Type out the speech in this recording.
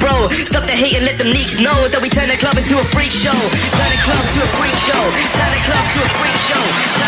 bro. Stop the hate and let them neeks know that we turn the club into a freak show. Turn the club to a freak show. Turn the club to a freak show.